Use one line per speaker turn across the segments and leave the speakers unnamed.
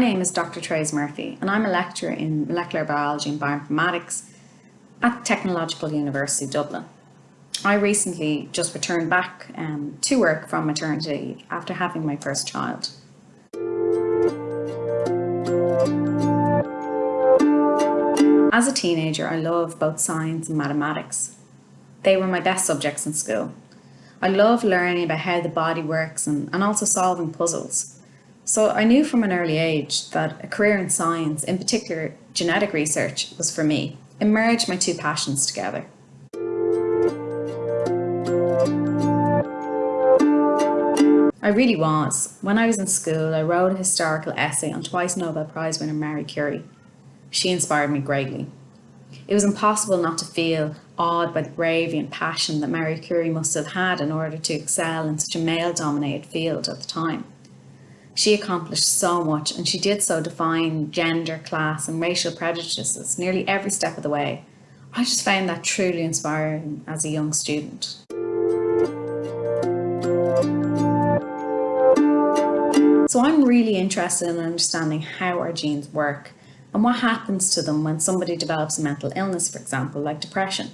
Dr. Trace Murphy and I'm a lecturer in molecular biology and bioinformatics at Technological University Dublin. I recently just returned back um, to work from maternity after having my first child. As a teenager, I loved both science and mathematics. They were my best subjects in school. I loved learning about how the body works and, and also solving puzzles. So I knew from an early age that a career in science, in particular genetic research, was for me. It merged my two passions together. I really was. When I was in school, I wrote a historical essay on twice Nobel Prize winner Marie Curie. She inspired me greatly. It was impossible not to feel awed by the bravery and passion that Marie Curie must have had in order to excel in such a male-dominated field at the time. She accomplished so much and she did so defying gender, class and racial prejudices nearly every step of the way. I just found that truly inspiring as a young student. So I'm really interested in understanding how our genes work and what happens to them when somebody develops a mental illness, for example, like depression.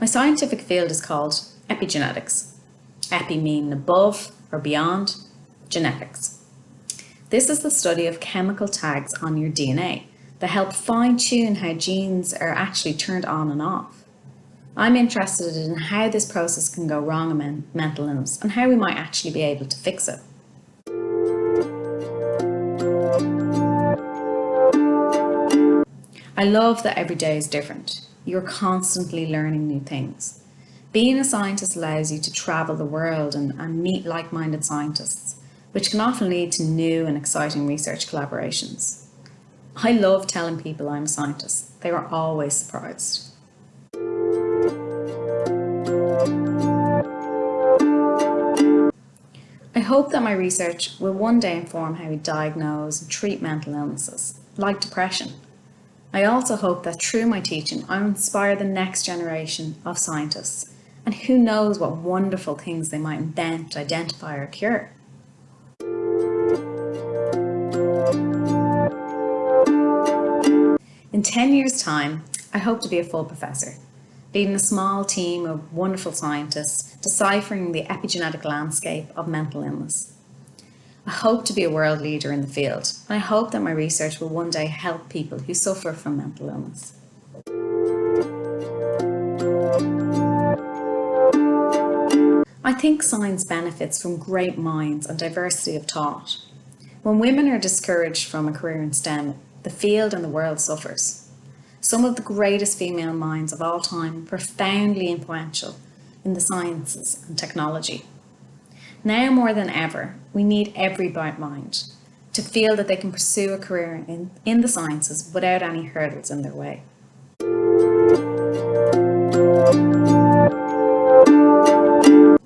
My scientific field is called epigenetics. Epi meaning above or beyond, genetics. This is the study of chemical tags on your DNA that help fine tune how genes are actually turned on and off. I'm interested in how this process can go wrong in mental illness and how we might actually be able to fix it. I love that every day is different. You're constantly learning new things. Being a scientist allows you to travel the world and, and meet like-minded scientists which can often lead to new and exciting research collaborations. I love telling people I'm a scientist. They are always surprised. I hope that my research will one day inform how we diagnose and treat mental illnesses, like depression. I also hope that through my teaching, I inspire the next generation of scientists, and who knows what wonderful things they might invent, identify or cure. In 10 years time, I hope to be a full professor, leading a small team of wonderful scientists deciphering the epigenetic landscape of mental illness. I hope to be a world leader in the field, and I hope that my research will one day help people who suffer from mental illness. I think science benefits from great minds and diversity of thought. When women are discouraged from a career in STEM, the field and the world suffers. Some of the greatest female minds of all time profoundly influential in the sciences and technology. Now more than ever, we need every bright mind to feel that they can pursue a career in, in the sciences without any hurdles in their way.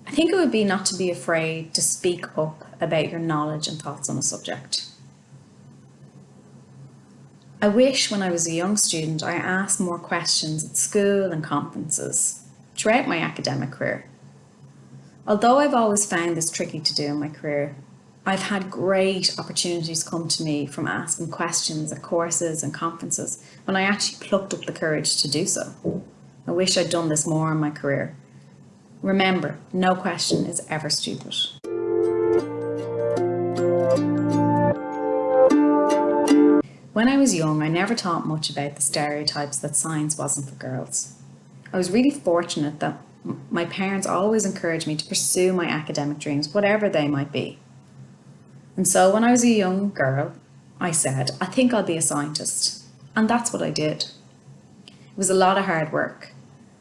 I think it would be not to be afraid to speak up about your knowledge and thoughts on a subject. I wish when I was a young student I asked more questions at school and conferences throughout my academic career. Although I've always found this tricky to do in my career, I've had great opportunities come to me from asking questions at courses and conferences when I actually plucked up the courage to do so. I wish I'd done this more in my career. Remember, no question is ever stupid. When I was young, I never thought much about the stereotypes that science wasn't for girls. I was really fortunate that my parents always encouraged me to pursue my academic dreams, whatever they might be. And so when I was a young girl, I said, I think I'll be a scientist. And that's what I did. It was a lot of hard work,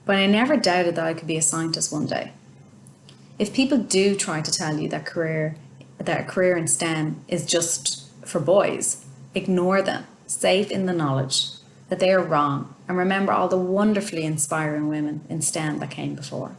but I never doubted that I could be a scientist one day. If people do try to tell you that career, that a career in STEM is just for boys, Ignore them, safe in the knowledge that they are wrong and remember all the wonderfully inspiring women in STEM that came before.